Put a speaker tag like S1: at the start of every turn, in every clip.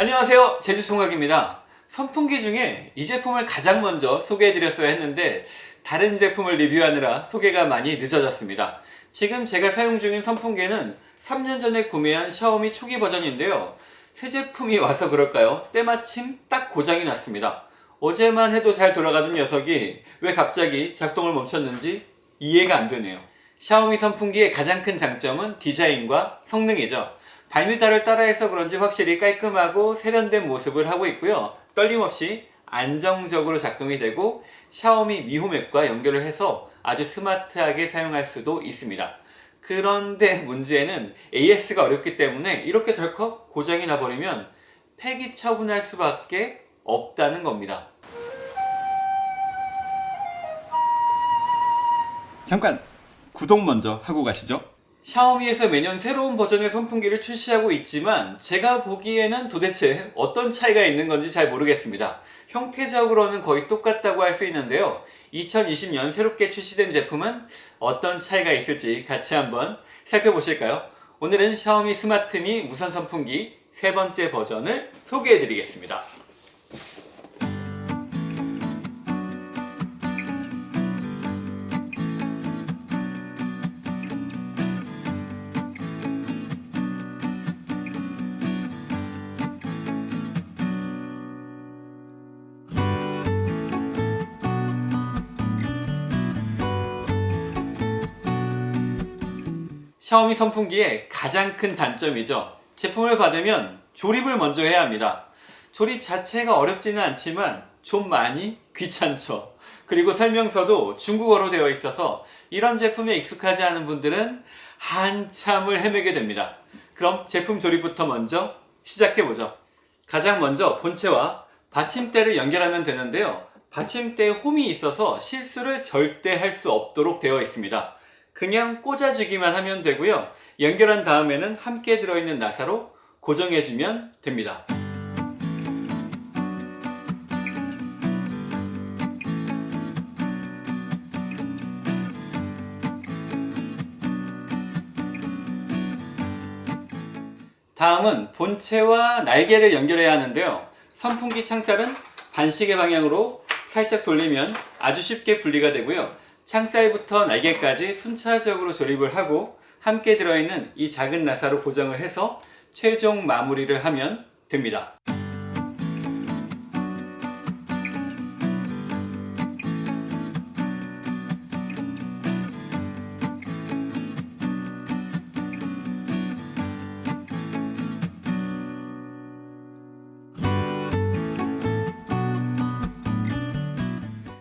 S1: 안녕하세요. 제주총각입니다. 선풍기 중에 이 제품을 가장 먼저 소개해드렸어야 했는데 다른 제품을 리뷰하느라 소개가 많이 늦어졌습니다. 지금 제가 사용 중인 선풍기는 3년 전에 구매한 샤오미 초기 버전인데요. 새 제품이 와서 그럴까요? 때마침 딱 고장이 났습니다. 어제만 해도 잘 돌아가던 녀석이 왜 갑자기 작동을 멈췄는지 이해가 안 되네요. 샤오미 선풍기의 가장 큰 장점은 디자인과 성능이죠 발미달을 따라해서 그런지 확실히 깔끔하고 세련된 모습을 하고 있고요. 떨림없이 안정적으로 작동이 되고 샤오미 미홈앱과 연결을 해서 아주 스마트하게 사용할 수도 있습니다. 그런데 문제는 AS가 어렵기 때문에 이렇게 덜컥 고장이 나버리면 폐기 처분할 수밖에 없다는 겁니다. 잠깐 구독 먼저 하고 가시죠 샤오미에서 매년 새로운 버전의 선풍기를 출시하고 있지만 제가 보기에는 도대체 어떤 차이가 있는 건지 잘 모르겠습니다. 형태적으로는 거의 똑같다고 할 수 있는데요. 2020년 새롭게 출시된 제품은 어떤 차이가 있을지 같이 한번 살펴보실까요? 오늘은 샤오미 스마트미 무선 선풍기 세 번째 버전을 소개해 드리겠습니다 샤오미 선풍기의 가장 큰 단점이죠. 제품을 받으면 조립을 먼저 해야 합니다. 조립 자체가 어렵지는 않지만 좀 많이 귀찮죠. 그리고 설명서도 중국어로 되어 있어서 이런 제품에 익숙하지 않은 분들은 한참을 헤매게 됩니다. 그럼 제품 조립부터 먼저 시작해보죠. 가장 먼저 본체와 받침대를 연결하면 되는데요. 받침대에 홈이 있어서 실수를 절대 할 수 없도록 되어 있습니다 그냥 꽂아주기만 하면 되고요. 연결한 다음에는 함께 들어있는 나사로 고정해주면 됩니다. 다음은 본체와 날개를 연결해야 하는데요. 선풍기 창살은 반시계 방향으로 살짝 돌리면 아주 쉽게 분리가 되고요 창살부터 날개까지 순차적으로 조립을 하고 함께 들어있는 이 작은 나사로 고정을 해서 최종 마무리를 하면 됩니다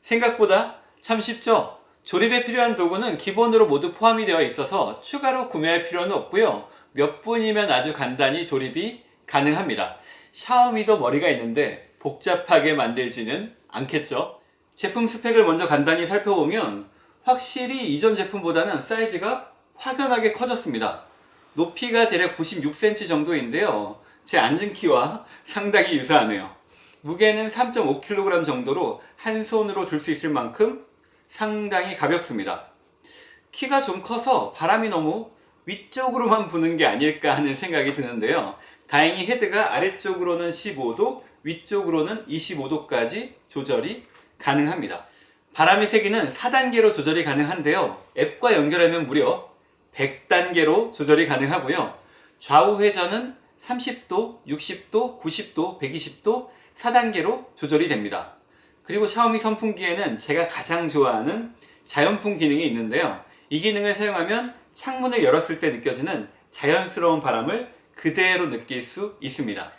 S1: 생각보다 참 쉽죠? 조립에 필요한 도구는 기본으로 모두 포함이 되어 있어서 추가로 구매할 필요는 없고요. 몇 분이면 아주 간단히 조립이 가능합니다. 샤오미도 머리가 있는데 복잡하게 만들지는 않겠죠? 제품 스펙을 먼저 간단히 살펴보면 확실히 이전 제품보다는 사이즈가 확연하게 커졌습니다. 높이가 대략 96cm 정도인데요. 제 앉은 키와 상당히 유사하네요. 무게는 3.5kg 정도로 한 손으로 들 수 있을 만큼 상당히 가볍습니다. 키가 좀 커서 바람이 너무 위쪽으로만 부는 게 아닐까 하는 생각이 드는데요. 다행히 헤드가 아래쪽으로는 15도 위쪽으로는 25도까지 조절이 가능합니다. 바람의 세기는 4단계로 조절이 가능한데요. 앱과 연결하면 무려 100단계로 조절이 가능하고요. 좌우 회전은 30도, 60도, 90도, 120도 4단계로 조절이 됩니다 그리고 샤오미 선풍기에는 제가 가장 좋아하는 자연풍 기능이 있는데요. 이 기능을 사용하면 창문을 열었을 때 느껴지는 자연스러운 바람을 그대로 느낄 수 있습니다.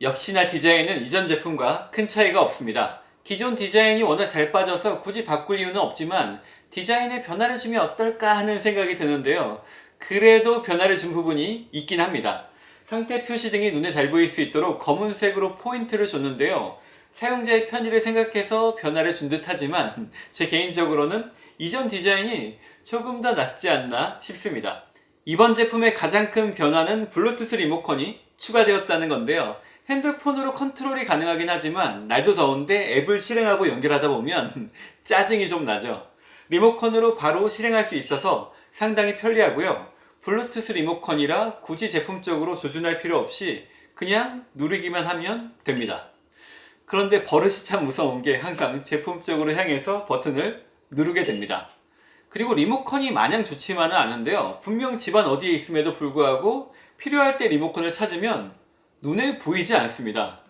S1: 역시나 디자인은 이전 제품과 큰 차이가 없습니다. 기존 디자인이 워낙 잘 빠져서 굳이 바꿀 이유는 없지만 디자인에 변화를 주면 어떨까 하는 생각이 드는데요. 그래도 변화를 준 부분이 있긴 합니다. 상태 표시 등이 눈에 잘 보일 수 있도록 검은색으로 포인트를 줬는데요 사용자의 편의를 생각해서 변화를 준 듯 하지만 제 개인적으로는 이전 디자인이 조금 더 낫지 않나 싶습니다. 이번 제품의 가장 큰 변화는 블루투스 리모컨이 추가되었다는 건데요. 핸드폰으로 컨트롤이 가능하긴 하지만 날도 더운데 앱을 실행하고 연결하다 보면 짜증이 좀 나죠. 리모컨으로 바로 실행할 수 있어서 상당히 편리하고요. 블루투스 리모컨이라 굳이 제품 쪽으로 조준할 필요 없이 그냥 누르기만 하면 됩니다. 그런데 버릇이 참 무서운 게 항상 제품 쪽으로 향해서 버튼을 누르게 됩니다. 그리고 리모컨이 마냥 좋지만은 않은데요. 분명 집안 어디에 있음에도 불구하고 필요할 때 리모컨을 찾으면 눈에 보이지 않습니다.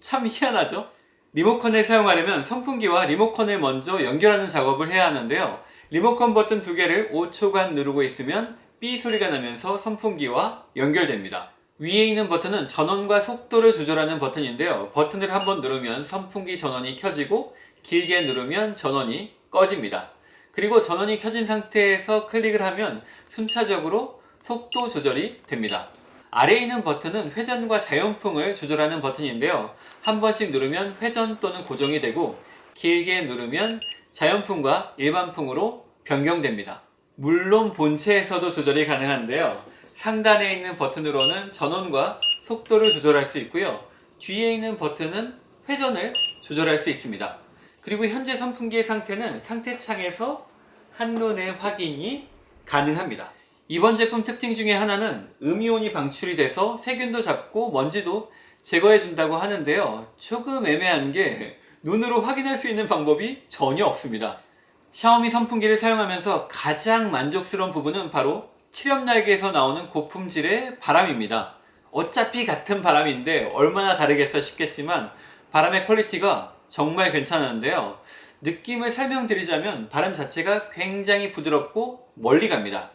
S1: 참 희한하죠? 리모컨을 사용하려면 선풍기와 리모컨을 먼저 연결하는 작업을 해야 하는데요. 리모컨 버튼 두 개를 5초간 누르고 있으면 삐 소리가 나면서 선풍기와 연결됩니다. 위에 있는 버튼은 전원과 속도를 조절하는 버튼인데요. 버튼을 한번 누르면 선풍기 전원이 켜지고 길게 누르면 전원이 꺼집니다. 그리고 전원이 켜진 상태에서 클릭을 하면 순차적으로 속도 조절이 됩니다. 아래에 있는 버튼은 회전과 자연풍을 조절하는 버튼인데요. 한 번씩 누르면 회전 또는 고정이 되고 길게 누르면 자연풍과 일반풍으로 변경됩니다. 물론 본체에서도 조절이 가능한데요. 상단에 있는 버튼으로는 전원과 속도를 조절할 수 있고요. 뒤에 있는 버튼은 회전을 조절할 수 있습니다. 그리고 현재 선풍기의 상태는 상태창에서 한눈에 확인이 가능합니다. 이번 제품 특징 중에 하나는 음이온이 방출이 돼서 세균도 잡고 먼지도 제거해 준다고 하는데요. 조금 애매한 게 눈으로 확인할 수 있는 방법이 전혀 없습니다. 샤오미 선풍기를 사용하면서 가장 만족스러운 부분은 바로 칠엽날개에서 나오는 고품질의 바람입니다. 어차피 같은 바람인데 얼마나 다르겠어 싶겠지만 바람의 quality가 정말 괜찮은데요. 느낌을 설명드리자면 바람 자체가 굉장히 부드럽고 멀리 갑니다.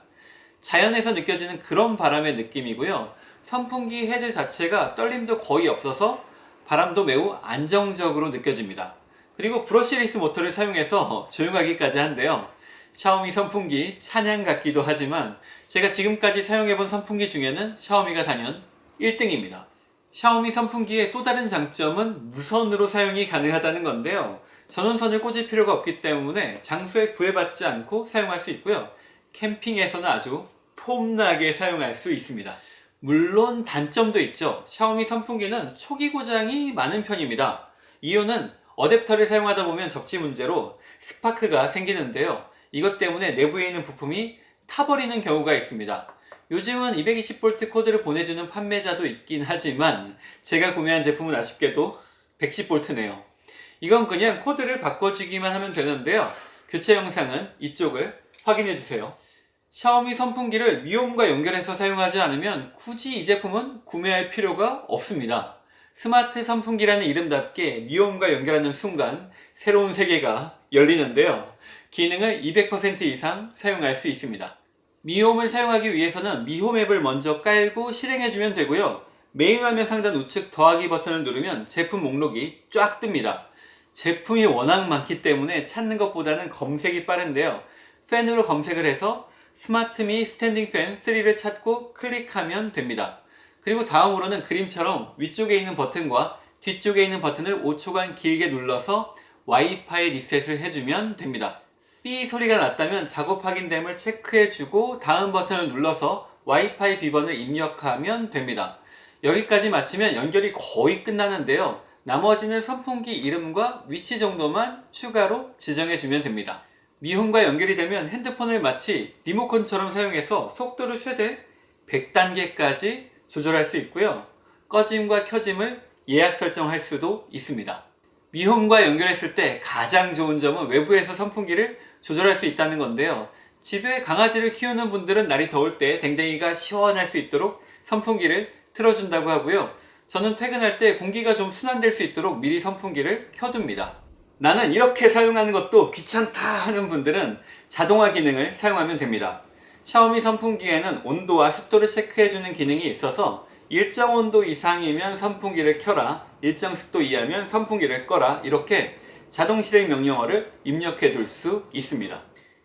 S1: 자연에서 느껴지는 그런 바람의 느낌이고요. 선풍기 헤드 자체가 떨림도 거의 없어서 바람도 매우 안정적으로 느껴집니다. 그리고 브러시레이스 모터를 사용해서 조용하기까지 한데요. 샤오미 선풍기 찬양 같기도 하지만 제가 지금까지 사용해본 선풍기 중에는 샤오미가 단연 1등입니다. 샤오미 선풍기의 또 다른 장점은 무선으로 사용이 가능하다는 건데요. 전원선을 꽂을 필요가 없기 때문에 장소에 구애받지 않고 사용할 수 있고요. 캠핑에서는 아주 폼나게 사용할 수 있습니다. 물론 단점도 있죠. 샤오미 선풍기는 초기 고장이 많은 편입니다. 이유는 어댑터를 사용하다 보면 접지 문제로 스파크가 생기는데요. 이것 때문에 내부에 있는 부품이 타버리는 경우가 있습니다. 요즘은 220V 코드를 보내주는 판매자도 있긴 하지만 제가 구매한 제품은 아쉽게도 110V네요. 이건 그냥 코드를 바꿔주기만 하면 되는데요. 교체 영상은 이쪽을 확인해주세요. 샤오미 선풍기를 미홈과 연결해서 사용하지 않으면 굳이 이 제품은 구매할 필요가 없습니다. 스마트 선풍기라는 이름답게 미홈과 연결하는 순간 새로운 세계가 열리는데요. 기능을 200% 이상 사용할 수 있습니다. 미홈을 사용하기 위해서는 미홈 앱을 먼저 깔고 실행해주면 되고요. 메인 화면 상단 우측 더하기 버튼을 누르면 제품 목록이 쫙 뜹니다. 제품이 워낙 많기 때문에 찾는 것보다는 검색이 빠른데요. 팬으로 검색을 해서 스마트미 스탠딩 팬 3를 찾고 클릭하면 됩니다. 그리고 다음으로는 그림처럼 위쪽에 있는 버튼과 뒤쪽에 있는 버튼을 5초간 길게 눌러서 와이파이 리셋을 해주면 됩니다. 삐 소리가 났다면 작업 확인됨을 체크해주고 다음 버튼을 눌러서 와이파이 비번을 입력하면 됩니다. 여기까지 마치면 연결이 거의 끝나는데요. 나머지는 선풍기 이름과 위치 정도만 추가로 지정해주면 됩니다. 미홈과 연결이 되면 핸드폰을 마치 리모컨처럼 사용해서 속도를 최대 100단계까지 조절할 수 있고요. 꺼짐과 켜짐을 예약 설정할 수도 있습니다. 미홈과 연결했을 때 가장 좋은 점은 외부에서 선풍기를 조절할 수 있다는 건데요. 집에 강아지를 키우는 분들은 날이 더울 때 댕댕이가 시원할 수 있도록 선풍기를 틀어준다고 하고요. 저는 퇴근할 때 공기가 좀 순환될 수 있도록 미리 선풍기를 켜둡니다. 나는 이렇게 사용하는 것도 귀찮다 하는 분들은 자동화 기능을 사용하면 됩니다. 샤오미 선풍기에는 온도와 습도를 체크해주는 기능이 있어서 일정 온도 이상이면 선풍기를 켜라 일정 습도 이하면 선풍기를 꺼라 이렇게 자동 실행 명령어를 입력해 둘 수 있습니다.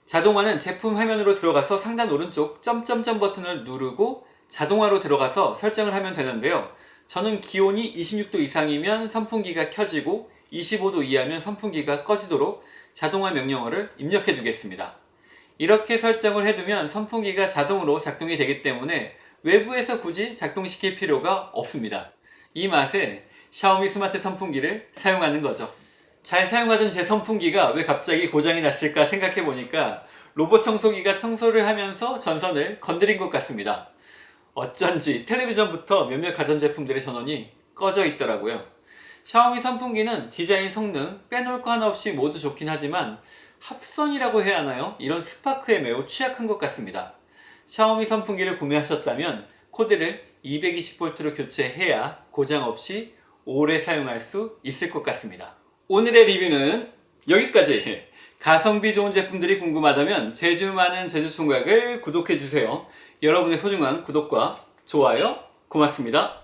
S1: 자동화는 제품 화면으로 들어가서 상단 오른쪽 점점점 버튼을 누르고 자동화로 들어가서 설정을 하면 되는데요. 저는 기온이 26도 이상이면 선풍기가 켜지고 25도 이하면 선풍기가 꺼지도록 자동화 명령어를 입력해 두겠습니다. 이렇게 설정을 해두면 선풍기가 자동으로 작동이 되기 때문에 외부에서 굳이 작동시킬 필요가 없습니다. 이 맛에 샤오미 스마트 선풍기를 사용하는 거죠. 잘 사용하던 제 선풍기가 왜 갑자기 고장이 났을까 생각해 보니까 로봇 청소기가 청소를 하면서 전선을 건드린 것 같습니다. 어쩐지 텔레비전부터 몇몇 가전제품들의 전원이 꺼져 있더라고요. 샤오미 선풍기는 디자인 성능 빼놓을 거 하나 없이 모두 좋긴 하지만 합선이라고 해야 하나요? 이런 스파크에 매우 취약한 것 같습니다. 샤오미 선풍기를 구매하셨다면 코드를 220V로 교체해야 고장 없이 오래 사용할 수 있을 것 같습니다. 오늘의 리뷰는 여기까지! 가성비 좋은 제품들이 궁금하다면 제주 많은 제주총각을 구독해주세요. 여러분의 소중한 구독과 좋아요 고맙습니다.